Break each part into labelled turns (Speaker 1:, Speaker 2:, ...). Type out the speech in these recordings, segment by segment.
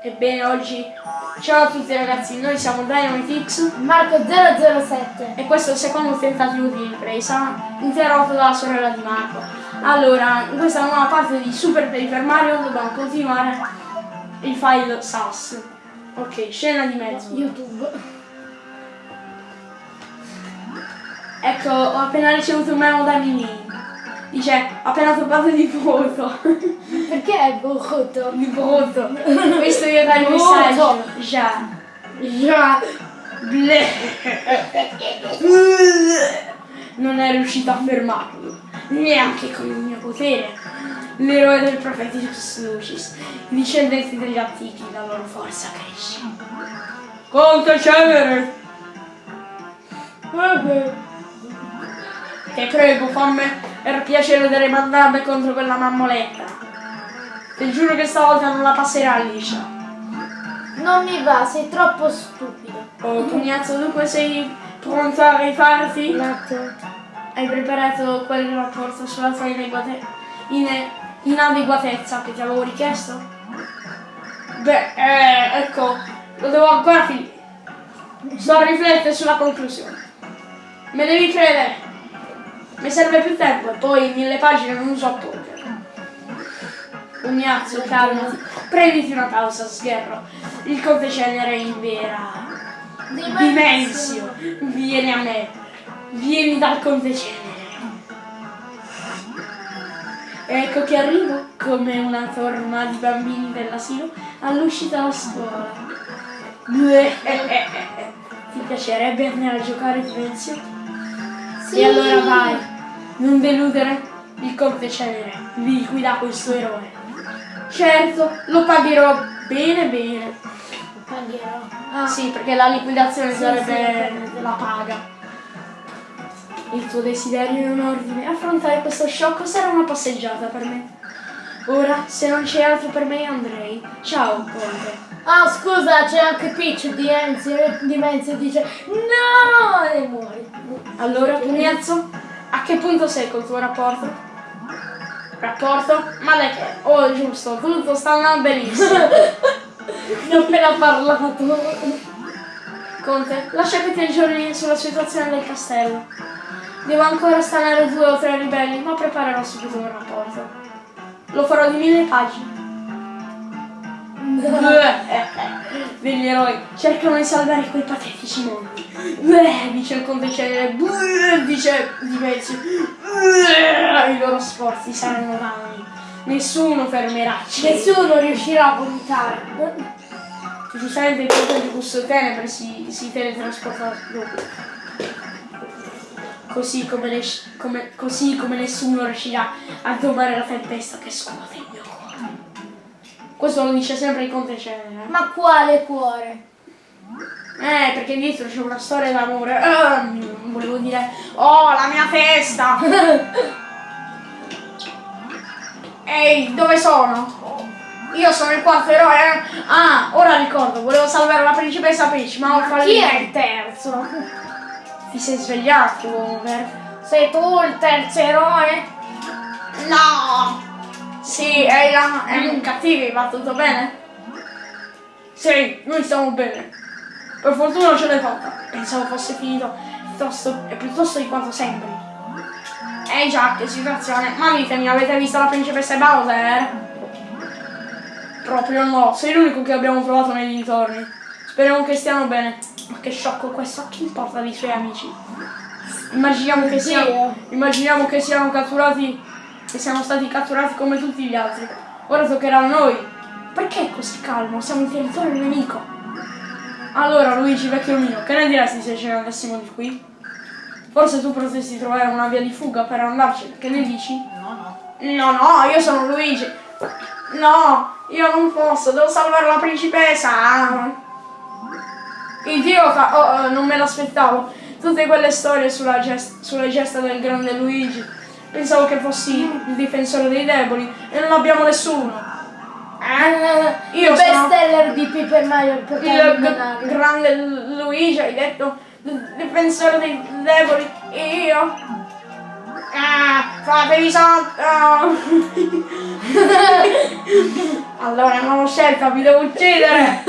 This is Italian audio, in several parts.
Speaker 1: Ebbene oggi ciao a tutti ragazzi, noi siamo DynamiteX
Speaker 2: Marco007
Speaker 1: e questo è il secondo tentativo di ripresa interrotto dalla sorella di Marco. Allora, in questa nuova parte di Super Paper Mario dobbiamo continuare il file SAS. Ok, scena di mezzo.
Speaker 2: YouTube.
Speaker 1: Ecco, ho appena ricevuto un memo da Mimi. Dice, appena trovato di voto.
Speaker 2: Perché è brutto?
Speaker 1: di voto. Questo io dai il
Speaker 2: Voto.
Speaker 1: messaggio. Già.
Speaker 2: Già.
Speaker 1: Ble. Non è riuscito a fermarlo, neanche con il mio potere. L'eroe del Propheticus Lucis, i discendenti degli antichi, la loro forza cresce. Conte cenere! Che prego, fammi per piacere di rimandarmi contro quella mammoletta. Ti giuro che stavolta non la passerà liscia.
Speaker 2: Non mi va, sei troppo stupido.
Speaker 1: Oh, pugnazzo, dunque sei pronto a rifarti?
Speaker 2: Attimo.
Speaker 1: Hai preparato quel rapporto sulla tua inadeguate- ine- inadeguatezza che ti avevo richiesto? Beh, eh, ecco, lo devo ancora finire. Sto a riflettere sulla conclusione. Me devi credere. Mi serve più tempo e poi mille pagine non uso a poker. Pugnazzo, calmati. Prenditi una pausa, sgherro. Il conte cenere in vera. Dimensio, vieni a me, vieni dal conte cenere. Ecco che arrivo come una torma di bambini dell'asilo all'uscita dalla scuola. Ti piacerebbe andare a giocare Dimensio?
Speaker 2: Sì.
Speaker 1: E allora vai, non deludere il conte cenere, liquida questo eroe. Certo, lo pagherò bene bene.
Speaker 2: Pagherò. Ah,
Speaker 1: Sì, perché la liquidazione
Speaker 2: Sì,
Speaker 1: sarebbe
Speaker 2: sì.
Speaker 1: la paga. Il tuo desiderio è un ordine. Affrontare questo sciocco sarà una passeggiata per me. Ora, se non c'è altro per me, andrei. Ciao, Conte.
Speaker 2: Ah, scusa, c'è anche Peach di Enzio, di Menzio e dice No! E muori.
Speaker 1: Allora, Pugnazzo, a che punto sei col tuo rapporto? Rapporto? Ma dai che? Oh, giusto, tutto sta andando benissimo.
Speaker 2: Ne ho appena parlato.
Speaker 1: Conte, lascia che ti aggiorni sulla situazione del castello. Devo ancora stanare due o tre ribelli, ma preparerò subito un rapporto. Lo farò di mille pagine. Degli eroi cercano di salvare quei patetici mondi. Dice il conte cenere, Beh, dice Dimezio. Beh, I loro sforzi saranno vani. Nessuno fermerà.
Speaker 2: Nessuno riuscirà a vomitare.
Speaker 1: Giustamente il conte di gusto tenebre si, si teletrasporta dopo. Così come, così come nessuno riuscirà a domare la tempesta che scuote. Questo lo dice sempre il conte cenere.
Speaker 2: Ma quale cuore?
Speaker 1: Eh, perché dietro c'è una storia d'amore. Ehm, volevo dire, oh, la mia testa! Ehi, dove sono? Io sono il quarto eroe. eh? Ah, ora ricordo, volevo salvare la principessa Peach, ma ho
Speaker 2: Chi
Speaker 1: fallito.
Speaker 2: è il terzo?
Speaker 1: Ti sei svegliato, Homer?
Speaker 2: Sei tu il terzo eroe?
Speaker 1: No! Sì, è, la, è un cattivo, va tutto bene? Sì, noi stiamo bene. Per fortuna ce l'hai fatta. Pensavo fosse finito piuttosto, piuttosto di quanto sembri. Eh già, che situazione. Ma ditemi, avete visto la principessa Bowser? Proprio no, sei l'unico che abbiamo trovato nei dintorni. Speriamo che stiano bene. Ma che sciocco questo, a chi importa dei suoi amici? Immaginiamo che siano, immaginiamo che siano catturati, che siano stati catturati come tutti gli altri. Ora toccherà a noi. Perché è così calmo? Siamo in territorio nemico. Allora, Luigi, vecchio mio, che ne diresti se ce ne andassimo di qui? Forse tu potresti trovare una via di fuga per andarcene, che ne dici?
Speaker 2: No, no.
Speaker 1: No, no, io sono Luigi. No, io non posso, devo salvare la principessa. Idiota, oh, oh, non me l'aspettavo. Tutte quelle storie sulla gest- sulle gesta del grande Luigi. Pensavo che fossi il difensore dei deboli e non abbiamo nessuno. Eh, io
Speaker 2: il
Speaker 1: sono
Speaker 2: bestseller di Paper Mario per
Speaker 1: il grande Luigi, hai detto? Difensore dei deboli. E io? Ah, fatevi sotto! allora non ho scelta, vi devo uccidere!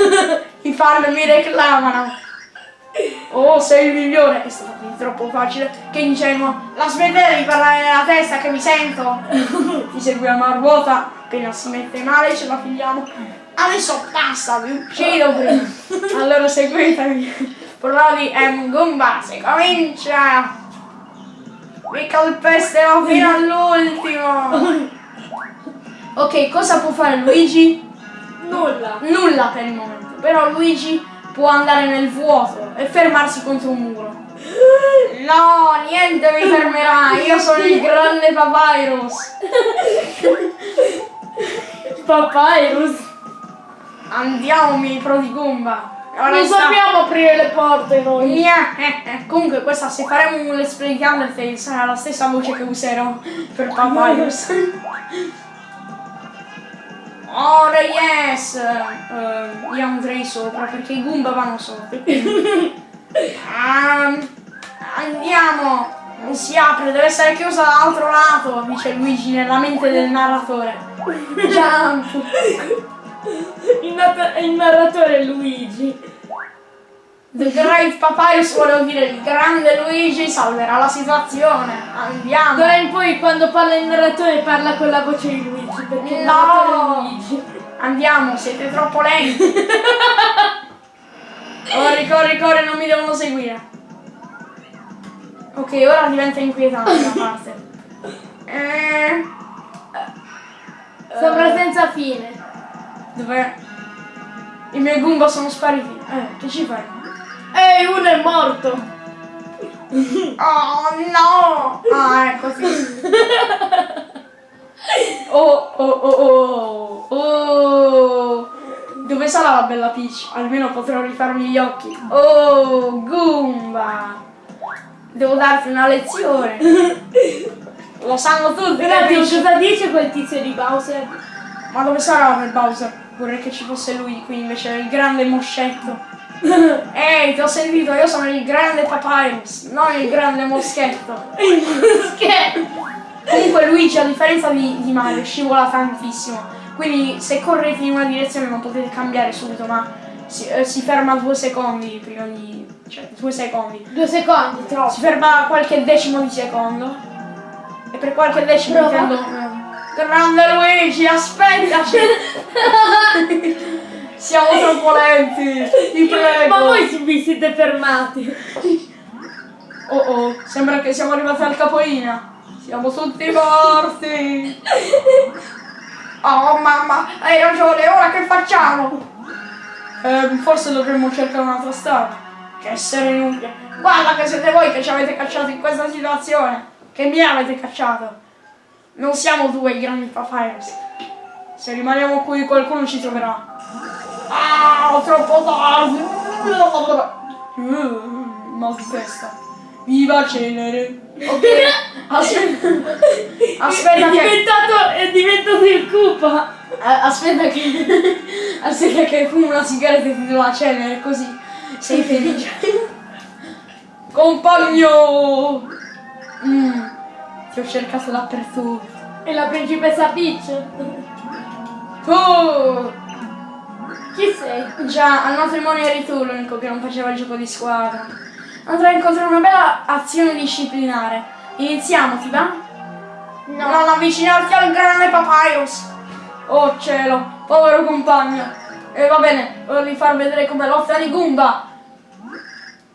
Speaker 1: I fan mi reclamano! Oh, sei il migliore! È stato quindi troppo facile, che ingenuo! La smettete di parlare nella testa che mi sento! Ti seguiamo a ruota, appena si mette male ce la figliamo. Adesso basta, vi uccido prima! Allora seguitemi! Provi M. Goomba, si comincia! Mi calpesterò fino all'ultimo! Ok, cosa può fare Luigi?
Speaker 2: Nulla.
Speaker 1: Nulla per il momento, però Luigi può andare nel vuoto e fermarsi contro un muro. No, niente mi fermerà, io sono il grande Papyrus.
Speaker 2: Papyrus.
Speaker 1: Andiamo, mi prodigumba. Ora
Speaker 2: Non
Speaker 1: sta-
Speaker 2: sappiamo aprire le porte noi.
Speaker 1: Nia. Comunque questa se faremo un let's play Undertale sarà la stessa voce che userò per Papyrus. Ora yes! Eh, io andrei sopra perché i Goomba vanno sopra. Ehm, andiamo! Non si apre, deve essere chiusa dall'altro lato, dice Luigi nella mente del narratore. Jump!
Speaker 2: Il, il narratore è Luigi.
Speaker 1: The Great Papyrus volevo dire il grande Luigi salverà la situazione. Andiamo!
Speaker 2: D'ora in poi quando parla il narratore parla con la voce di Luigi, perché
Speaker 1: No!
Speaker 2: Luigi.
Speaker 1: Andiamo, siete troppo lenti. Corri, corri, corri, non mi devono seguire. Ok, ora diventa inquietante la parte. Eh,
Speaker 2: Sembra senza fine.
Speaker 1: dov'è? I miei Goomba sono spariti. Eh, che ci fai?
Speaker 2: Ehi, uno è morto.
Speaker 1: Oh no! Ah, ecco sì. Oh, oh, oh, oh, oh. Dove sarà la bella Peach? Almeno potrò rifarmi gli occhi. Oh, Goomba! Devo darti una lezione. Lo sanno tutti Peach-
Speaker 2: cosa dice quel tizio di Bowser?
Speaker 1: Ma dove sarà quel Bowser? Vorrei che ci fosse lui qui invece il grande moscetto. Ehi, ti ho sentito, io sono il grande Papyrus, non il grande moschetto.
Speaker 2: Che?
Speaker 1: Comunque Luigi a differenza di, di Mario scivola tantissimo, quindi se correte in una direzione non potete cambiare subito, ma si, eh, si ferma due secondi prima di... cioè due secondi.
Speaker 2: Due secondi, troppo.
Speaker 1: Si ferma qualche decimo di secondo e per qualche decimo
Speaker 2: Prova.
Speaker 1: intendo... eh, Grande Luigi, aspettaci! Siamo troppo lenti, ti prego!
Speaker 2: Ma voi vi siete fermati.
Speaker 1: Oh oh, sembra che siamo arrivati al capolinea. Siamo tutti morti. Oh mamma, hai ragione, ora che facciamo? Ehm, forse dovremmo cercare un'altra strada. Che essere inutile. Guarda che siete voi che ci avete cacciato in questa situazione. Che mi avete cacciato. Non siamo due i grandi papyrus. Se rimaniamo qui qualcuno ci troverà. Ah, troppo tardi. Mm, Mal di testa. Viva Cenere. Ok. Aspetta. Aspetta
Speaker 2: è
Speaker 1: che.
Speaker 2: diventato, è diventato il Koopa.
Speaker 1: Eh, Aspetta che. Aspetta che fumo una sigaretta e ti do la cenere così sei felice. Compagno! Mm, ti ho cercato dappertutto.
Speaker 2: E la principessa Peach.
Speaker 1: Tu!
Speaker 2: Chi sei?
Speaker 1: Già, al matrimonio eri tu l'unico che non faceva il gioco di squadra. Andrò incontro a una bella azione disciplinare. Iniziamo, ti va? Non avvicinarti al grande Papyrus! Oh cielo, povero compagno! E va bene, voglio far vedere come lotta di Goomba!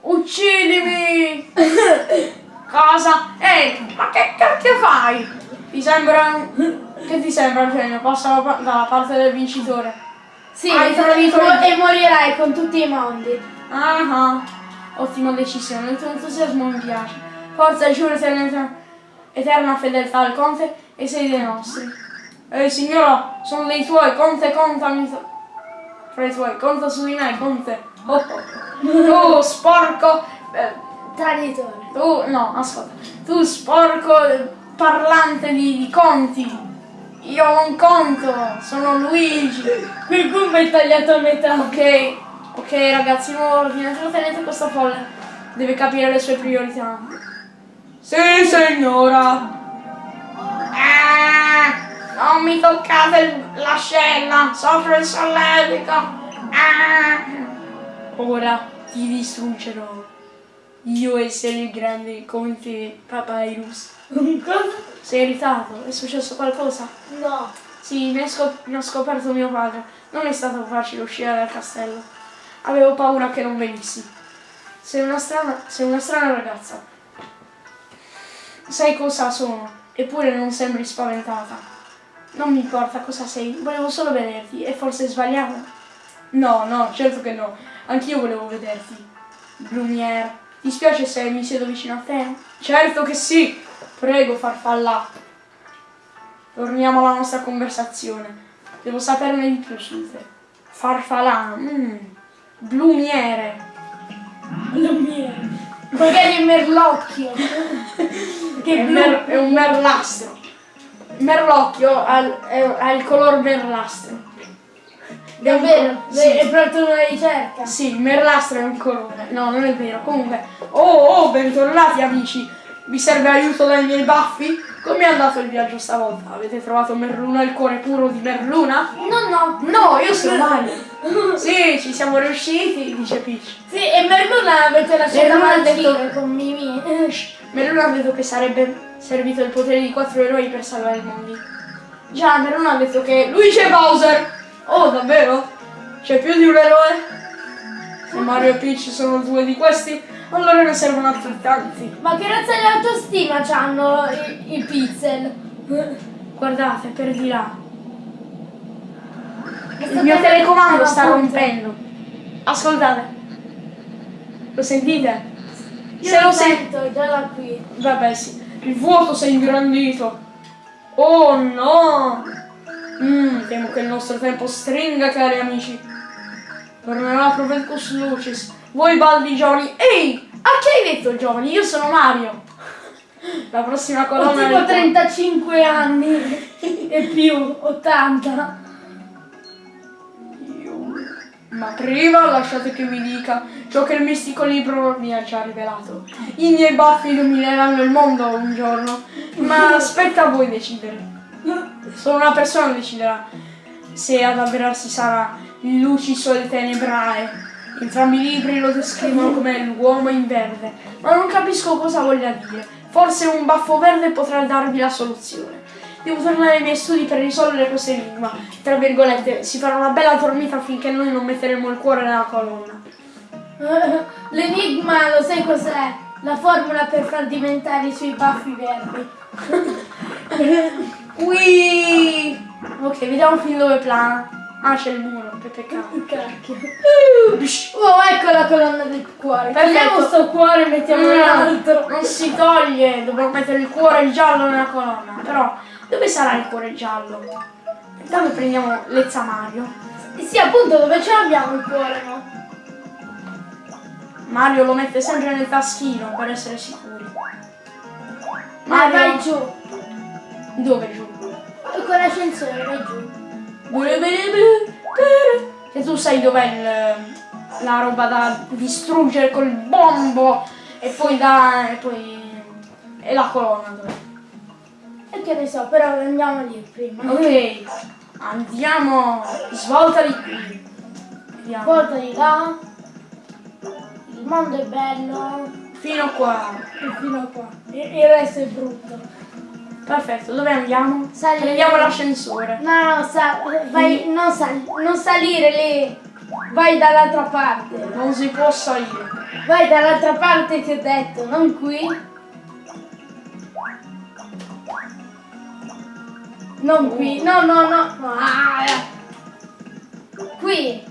Speaker 1: Uccidimi! Cosa? Ehi, ma che cacchio fai? Ti sembra... Che ti sembra, genio? Passa da- dalla parte del vincitore.
Speaker 2: Sì,
Speaker 1: Hai tradito
Speaker 2: e, morirai con tutti i mondi.
Speaker 1: Ah ah, ottima decisione, il tuo entusiasmo mi piace. Forza, giuro eterna, eterna fedeltà al conte e sei dei nostri. Ehi signora, sono dei tuoi, conte, contami. Fra i tuoi, conta su di me, conte. Oh, oh. Tu sporco. eh,
Speaker 2: Traditore.
Speaker 1: tu, no, ascolta. Tu sporco eh, parlante di, di conti. Io non conto, sono Luigi.
Speaker 2: Quel Goomba è tagliato a metà.
Speaker 1: Ok, ok ragazzi, nuovo ordine, tenete questa folle. Deve capire le sue priorità. Sì, signora. Non mi toccate l'ascella! Soffro il solletico! Ah! Ora ti distruggerò. Io essere il grande come te, Papyrus.
Speaker 2: Cosa?
Speaker 1: Sei irritato? È successo qualcosa?
Speaker 2: No.
Speaker 1: Sì, ne, scop- ne ho scoperto mio padre. Non è stato facile uscire dal castello. Avevo paura che non venissi. Sei una strana, sei una strana ragazza. Sai cosa sono, eppure non sembri spaventata. Non mi importa cosa sei, volevo solo vederti. È forse sbagliato? No, no, certo che no. Anch'io volevo vederti. Blumiere, ti spiace se mi siedo vicino a te? Certo che sì! Prego, farfalla. Torniamo alla nostra conversazione. Devo saperne di più su te. Farfalla, mm, blumiere.
Speaker 2: Lumiere. Magari è merlocchio.
Speaker 1: È,
Speaker 2: che blu.
Speaker 1: mer- è un merlastro. Merlocchio ha, il- è- ha il color merlastro.
Speaker 2: Davvero?
Speaker 1: Sì.
Speaker 2: È proprio una ricerca.
Speaker 1: Sì, il merlastro è un colore. No, non è vero. Comunque, oh, oh, bentornati amici. Vi serve aiuto dai miei baffi? Come è andato il viaggio stavolta? Avete trovato Merluna, il cuore puro di Merluna?
Speaker 2: No, no.
Speaker 1: No, io sono Mario. Sì, ci siamo riusciti, dice Peach.
Speaker 2: Sì, e Merluna avete lasciato
Speaker 1: Merluna ha
Speaker 2: marcire
Speaker 1: detto-
Speaker 2: con Mimi.
Speaker 1: Merluna ha detto che sarebbe servito il potere di quattro eroi per salvare il mondo. Già, Merluna ha detto che Luigi e Bowser. Oh, davvero? C'è più di un eroe? Se Mario e Peach sono due di questi, allora ne servono altrettanti.
Speaker 2: Ma che razza di autostima c'hanno i, i pixel?
Speaker 1: Guardate, per di là. Il mio telecomando sta rompendo. Ascoltate. Lo sentite?
Speaker 2: Io
Speaker 1: Se
Speaker 2: lo
Speaker 1: lo sento.
Speaker 2: sento già da qui.
Speaker 1: Vabbè sì, il vuoto si è ingrandito. Oh no! Mm, temo che il nostro tempo stringa, cari amici. Tornerà Provencus Lucis. Voi baldi giovani. Ehi! A che hai detto giovani? Io sono Mario. La prossima
Speaker 2: Ho
Speaker 1: colonna
Speaker 2: tipo
Speaker 1: del-
Speaker 2: 35 anni e più, 80.
Speaker 1: Ma prima lasciate che vi dica ciò che il mistico libro mi ha già rivelato. I miei baffi illumineranno il mondo un giorno, ma aspetta a voi decidere. Solo una persona deciderà se ad avverarsi sarà il Luciso e il Tenebrae. Entrambi i libri lo descrivono come l'uomo in verde, ma non capisco cosa voglia dire. Forse un baffo verde potrà darvi la soluzione. Devo tornare ai miei studi per risolvere questo enigma. Tra virgolette, si farà una bella dormita finché noi non metteremo il cuore nella colonna.
Speaker 2: L'enigma lo sai cos'è? La formula per far diventare i suoi baffi verdi.
Speaker 1: Ui! Ok, vediamo fin dove plana. Ah, c'è il muro, che peccato.
Speaker 2: Cacchio. Oh, ecco la colonna del cuore. Togliamo sto cuore e mettiamo
Speaker 1: No,
Speaker 2: l'altro.
Speaker 1: non si toglie, dobbiamo mettere il cuore giallo nella colonna. Però, dove sarà il cuore giallo? Intanto prendiamo Lezza Mario.
Speaker 2: Sì, appunto, dove ce l'abbiamo il cuore, no?
Speaker 1: Mario lo mette sempre nel taschino per essere sicuri.
Speaker 2: Ma
Speaker 1: Mario,
Speaker 2: vai giù.
Speaker 1: dove giù?
Speaker 2: Con l'ascensore, vai giù.
Speaker 1: Che tu sai dov'è la roba da distruggere col bombo e poi da. e poi. e la colonna dov'è?
Speaker 2: E che ne so, però andiamo lì prima.
Speaker 1: Ok, andiamo. Svolta di qui. Vediamo.
Speaker 2: Volta di là. Il mondo è bello.
Speaker 1: Fino qua.
Speaker 2: E fino a qua. Il resto è brutto.
Speaker 1: Perfetto, dove andiamo?
Speaker 2: Salire.
Speaker 1: Prendiamo l'ascensore.
Speaker 2: No, no, sa- vai, non, sal- non salire lì. Vai dall'altra parte.
Speaker 1: Non si può salire.
Speaker 2: Vai dall'altra parte ti ho detto, non qui. Non qui, no, no, no. no. Ah. Qui,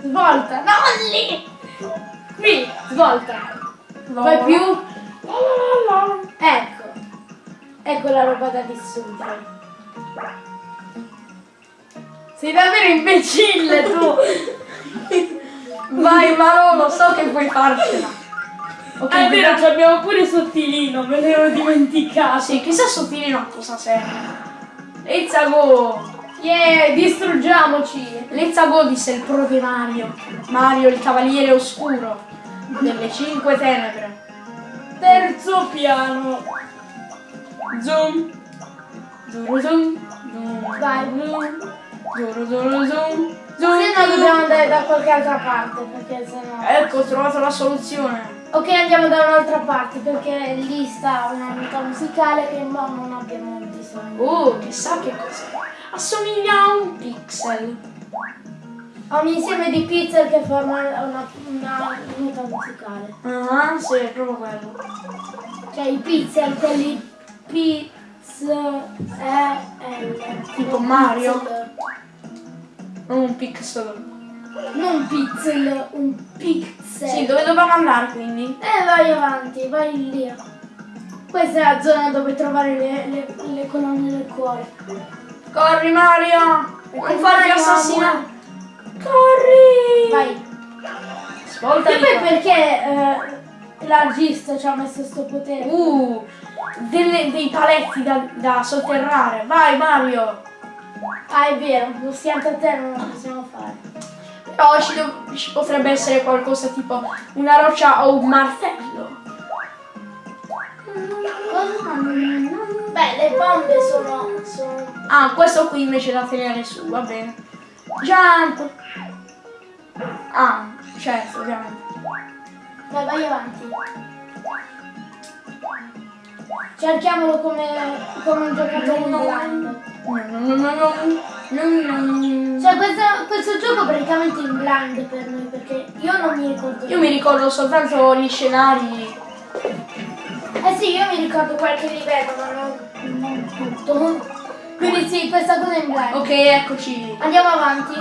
Speaker 2: svolta, no, lì. Qui, svolta. Vai più. Ecco. Ecco la roba da distruggere. Sei davvero imbecille tu.
Speaker 1: Vai Marolo, so che puoi farcela. Ok,
Speaker 2: Ah, è vero, ci abbiamo pure sottilino, me l'ero dimenticato.
Speaker 1: Sì, chissà sottilino a cosa serve. Let's go!
Speaker 2: Yeah, distruggiamoci.
Speaker 1: Let's go disse il pro di Mario. Mario il cavaliere oscuro delle cinque tenebre.
Speaker 2: Terzo piano.
Speaker 1: Zoom. Zoom. Zoom,
Speaker 2: Vai.
Speaker 1: zoom, zoom, zoom, zoom,
Speaker 2: Se no dobbiamo andare da qualche altra parte, perché se no...
Speaker 1: Ecco, ho trovato la soluzione.
Speaker 2: Ok, andiamo da un'altra parte, perché lì sta una nota musicale che mo non abbiamo bisogno.
Speaker 1: Oh, chissà che cos'è. Assomiglia a un pixel.
Speaker 2: Ho un insieme di pixel che forma una, una nota musicale.
Speaker 1: Ah, sì, è proprio quello.
Speaker 2: Cioè i pixel, quelli P, S, E, L.
Speaker 1: Tipo Mario? Non un pixel.
Speaker 2: Non pixel, un pixel.
Speaker 1: Sì, dove dobbiamo andare quindi?
Speaker 2: Eh, vai avanti, vai lì. Questa è la zona dove trovare le, le, le colonne del cuore.
Speaker 1: Corri Mario! Non farti
Speaker 2: Mario,
Speaker 1: assassinare! Corri!
Speaker 2: Vai.
Speaker 1: Svolta
Speaker 2: E poi perché eh, l'argista ci ha messo sto potere?
Speaker 1: Uh, delle- dei paletti da, da sotterrare. Vai Mario!
Speaker 2: Ah, è vero, lo schianto a terra non lo possiamo fare.
Speaker 1: Però ci, ci potrebbe essere qualcosa tipo una roccia o un martello.
Speaker 2: Beh, le bombe sono... sono...
Speaker 1: Ah, questo qui invece da tenere su, va bene. Jump! Ah, certo, ovviamente.
Speaker 2: Vai, vai avanti. Cerchiamolo come, come un giocatore in blind.
Speaker 1: No, no, no, no, no, no, no.
Speaker 2: Cioè, questo, questo gioco praticamente in blind per noi, perché io non mi ricordo.
Speaker 1: Io mi ricordo soltanto gli scenari.
Speaker 2: Eh sì, io mi ricordo qualche livello, ma non, non tutto. Quindi sì, questa cosa è in blind.
Speaker 1: Ok, eccoci.
Speaker 2: Andiamo avanti.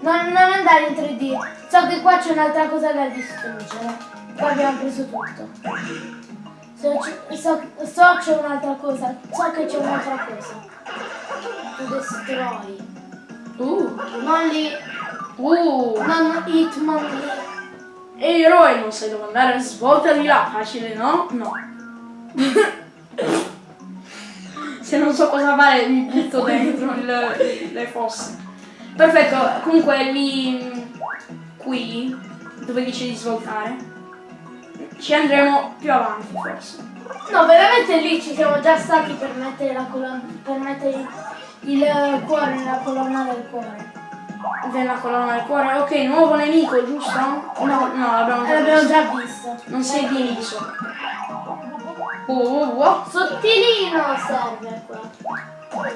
Speaker 2: Non, non andare in 3D. So che qua c'è un'altra cosa da distruggere. Qua abbiamo preso tutto. So, so, so c'è un'altra cosa. So che c'è un'altra cosa. To destroy.
Speaker 1: Uh,
Speaker 2: Non
Speaker 1: uh.
Speaker 2: Non Hitman lì.
Speaker 1: E eroe, non sai dove andare, svolta di là. Facile, no? No. Se non so cosa fare, mi butto dentro il- le fosse. Perfetto, comunque lì, qui, dove dice di svoltare, ci andremo più avanti forse.
Speaker 2: No, veramente lì ci siamo già stati per mettere la colonna. Per mettere il, il cuore nella colonna del cuore.
Speaker 1: Della colonna del cuore. Ok, nuovo nemico, giusto? No, no, l'abbiamo
Speaker 2: Eh,
Speaker 1: già
Speaker 2: L'abbiamo
Speaker 1: visto.
Speaker 2: già visto.
Speaker 1: Non si è diviso. Oh, oh, oh.
Speaker 2: Sottilino serve qua.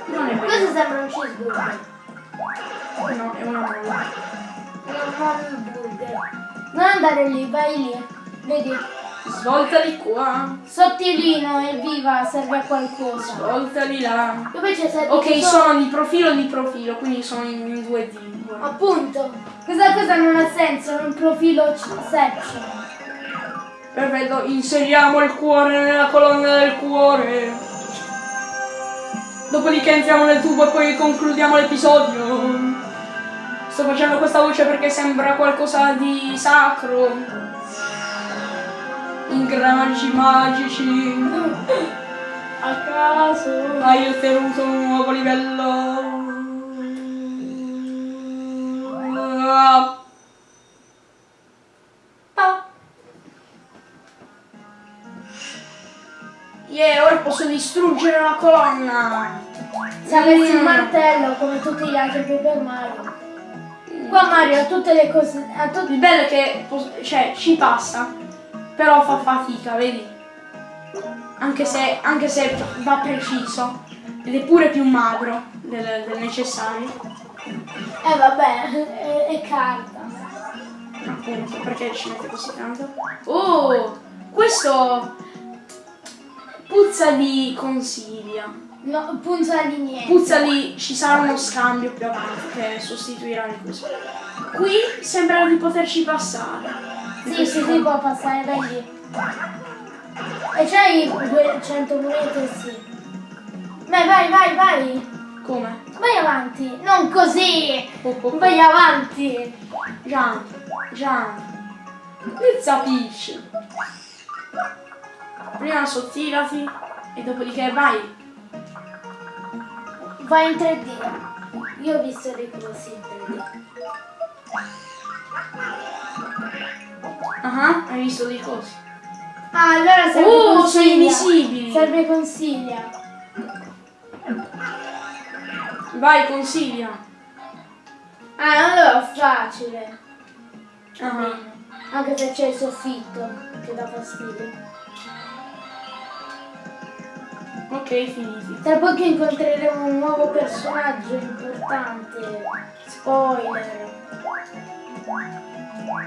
Speaker 1: Non è vero.
Speaker 2: Questo sembra un cheeseburger.
Speaker 1: No, è una molla.
Speaker 2: Non un burger. Non andare lì, vai lì. Vedi?
Speaker 1: Svolta di qua.
Speaker 2: Sottilino, evviva, serve a qualcosa.
Speaker 1: Svolta di là. Ok,
Speaker 2: solo-
Speaker 1: sono di profilo di profilo, quindi sono in, in 2D. guarda.
Speaker 2: Appunto. Questa cosa non ha senso, è un profilo section.
Speaker 1: Perfetto, inseriamo il cuore nella colonna del cuore. Dopodiché entriamo nel tubo e poi concludiamo l'episodio. Sto facendo questa voce perché sembra qualcosa di sacro. Ingranaggi magici.
Speaker 2: A caso.
Speaker 1: Hai ottenuto un nuovo livello. Ah. Ah. Yeah, ora posso distruggere la colonna.
Speaker 2: Se avessi
Speaker 1: Mm.
Speaker 2: martello come tutti gli altri Paper Mario. Qua Mario ha tutte le cose. Ha.
Speaker 1: Il bello è che cioè, ci passa, però fa fatica, vedi? Anche se, anche se va preciso ed è pure più magro del, del necessario.
Speaker 2: Eh vabbè, è, è carta.
Speaker 1: Appunto, perché ci mette così tanto? Oh, questo puzza di consiglia.
Speaker 2: No, punza di niente.
Speaker 1: Puzza di ci sarà uno scambio più avanti che sostituirà le cose. Qui sembra di poterci passare.
Speaker 2: Sì, sì, si può passare, lì. E c'hai 200 monete, sì. Vai, vai, vai, vai.
Speaker 1: Come?
Speaker 2: Vai avanti. Non così.
Speaker 1: Oh, oh, oh.
Speaker 2: Vai avanti.
Speaker 1: Jump, jump. Pizza Peach. Prima sottilati e dopodiché vai.
Speaker 2: Vai in 3D. Io ho visto dei corsi in 3D.
Speaker 1: Ah, hai visto dei cosi.
Speaker 2: Ah, allora serve
Speaker 1: Oh, sono
Speaker 2: consiglia.
Speaker 1: invisibili.
Speaker 2: Serve consiglia.
Speaker 1: Vai, consiglia.
Speaker 2: Ah, allora facile.
Speaker 1: Ah,
Speaker 2: Anche se c'è il soffitto che dà fastidio.
Speaker 1: ok, finiti.
Speaker 2: Tra poco incontreremo un nuovo personaggio importante. Spoiler.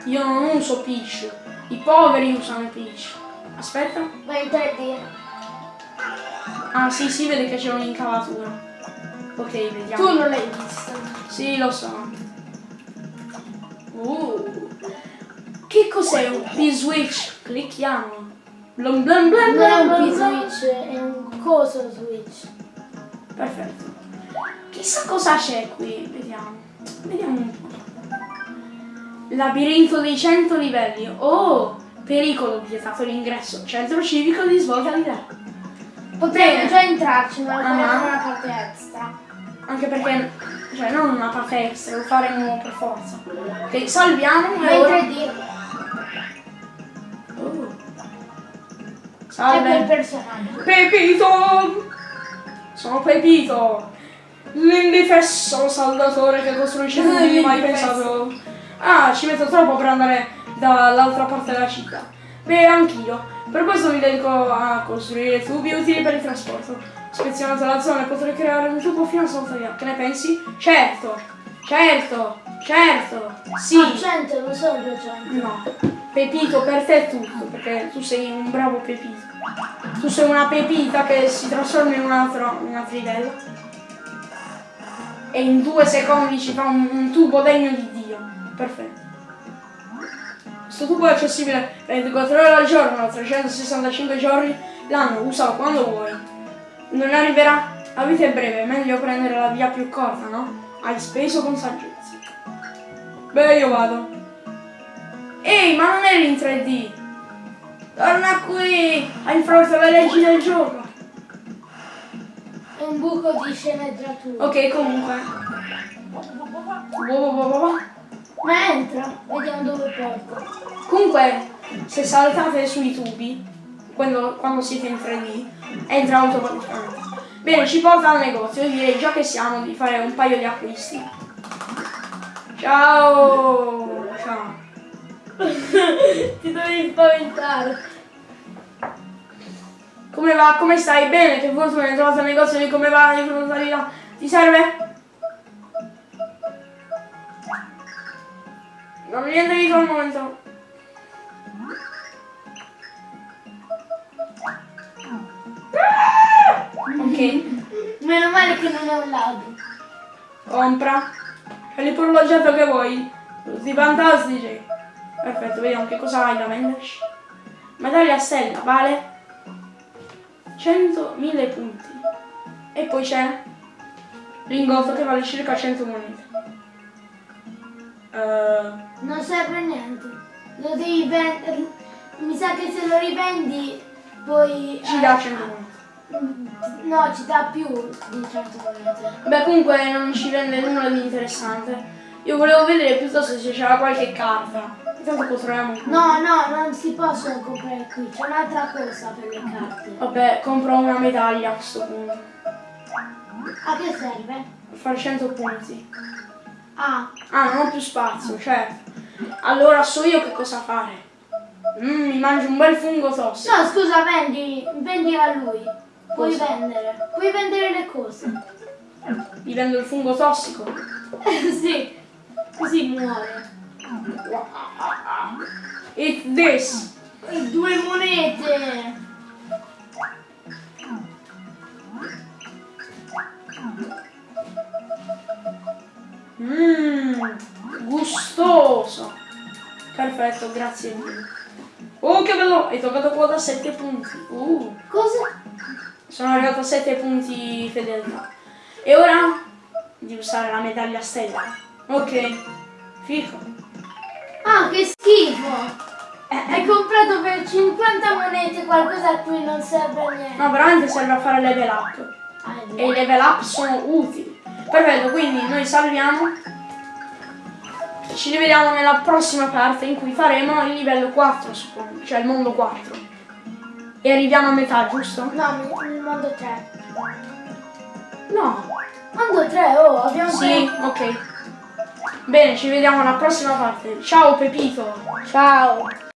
Speaker 1: Io non uso Peach. I poveri usano Peach. Aspetta.
Speaker 2: Vai in 3D.
Speaker 1: Ah sì, si vede che c'è un'incavatura. Ok, vediamo.
Speaker 2: Tu non l'hai visto.
Speaker 1: Sì, lo so. Uh. Che cos'è un P-Switch? Clicchiamo. Blum blum blum
Speaker 2: Non è
Speaker 1: blum
Speaker 2: un
Speaker 1: blum blum.
Speaker 2: P-Switch, è un coso Switch.
Speaker 1: Perfetto. Chissà cosa c'è qui. Vediamo. Vediamo un po'. Labirinto dei 100 livelli. Oh! Pericolo vietato l'ingresso. Centro civico di svolta di là.
Speaker 2: Potremmo già entrarci, ma faremo
Speaker 1: Ah.
Speaker 2: una parte extra.
Speaker 1: Anche perché, cioè, non una parte extra, lo faremo per forza. Ok, salviamo e
Speaker 2: in
Speaker 1: ora...
Speaker 2: 3D.
Speaker 1: Oh. Salve.
Speaker 2: personaggio.
Speaker 1: Pepito! Sono Pepito! L'indifesso saldatore che costruisce non hai mai pensato. Ah, ci metto troppo per andare dall'altra parte della città. Beh, anch'io. Per questo mi dedico a costruire tubi utili per il trasporto. Spezionato la zona potrei creare un tubo fino a Soltaria. Che ne pensi? Certo! Certo! Certo! Sì!
Speaker 2: Ah, 100, non sono 200.
Speaker 1: No, Pepito per te è tutto, perché tu sei un bravo Pepito. Tu sei una pepita che si trasforma in un altro, in un altro livello. E in due secondi ci fa un, un tubo degno di Dio. Perfetto. Questo tubo è accessibile 24 ore al giorno, 365 giorni l'anno, usalo quando vuoi. Non arriverà? La vita è breve, è meglio prendere la via più corta, no? Hai speso con saggezza. Beh, io vado. Ehi, ma non eri in 3D! Torna qui! Hai infranto le leggi del gioco!
Speaker 2: È un buco di sceneggiatura.
Speaker 1: Ok, comunque. Boh, boh, boh.
Speaker 2: Ma entra, vediamo dove porta.
Speaker 1: Comunque, se saltate sui tubi, quando, quando siete in 3D, entra automaticamente. Bene, ci porta al negozio. Io direi già che siamo di fare un paio di acquisti. Ciao! Ciao!
Speaker 2: Ti dovevi spaventare.
Speaker 1: Come va? Come stai? Bene? Che fortuna hai trovato il negozio di come va? Di là? Ti serve? Non niente di al momento. Ok,
Speaker 2: Meno male che non è un lago.
Speaker 1: compra. C'è l'orologiato che vuoi. Tutti fantastici. Perfetto, vediamo che cosa hai da venderci. Medaglia a stella, vale 100.000 punti. E poi c'è lingotto che vale circa 100 monete. Eh,
Speaker 2: Non serve niente. Lo devi vendere. Mi sa che se lo rivendi poi.
Speaker 1: ci
Speaker 2: eh,
Speaker 1: dà 100 monete.
Speaker 2: No, ci dà più di 100 monete.
Speaker 1: Beh, comunque non ci vende nulla di interessante. Io volevo vedere piuttosto se c'era qualche carta. Intanto controlliamo.
Speaker 2: No, no, non si possono comprare qui. C'è un'altra cosa per le carte.
Speaker 1: Vabbè, compro una medaglia a questo punto.
Speaker 2: A che serve?
Speaker 1: Per fare 100 punti.
Speaker 2: Ah,
Speaker 1: Ah, non ho più spazio, certo. Allora so io che cosa fare. Mm, mi mangio un bel fungo tossico.
Speaker 2: no, scusa, vendi, vendi a lui. Puoi
Speaker 1: Cosa?
Speaker 2: vendere. Puoi vendere le cose.
Speaker 1: Gli vendo il fungo tossico.
Speaker 2: sì, così muore.
Speaker 1: Eat this.
Speaker 2: E due monete.
Speaker 1: Mmm, gustoso. Perfetto, grazie mille. Oh, che bello! Hai toccato quota 7 punti. Uh,
Speaker 2: Cosa?
Speaker 1: sono arrivato a 7 punti fedeltà. E ora di usare la medaglia stella. Ok, fico.
Speaker 2: Ah, che schifo! Hai comprato per 50 monete qualcosa a cui non serve a niente.
Speaker 1: No, veramente serve a fare level up.
Speaker 2: Ah,
Speaker 1: E i level up sono utili. Perfetto, quindi noi salviamo. Ci rivediamo nella prossima parte in cui faremo il livello 4, suppongo, cioè il mondo 4. E arriviamo a metà, giusto?
Speaker 2: No, il mondo 3.
Speaker 1: No,
Speaker 2: Quando tre? Oh, abbiamo
Speaker 1: Sì, ok. Bene, ci vediamo alla prossima parte. Ciao Pepito.
Speaker 2: Ciao.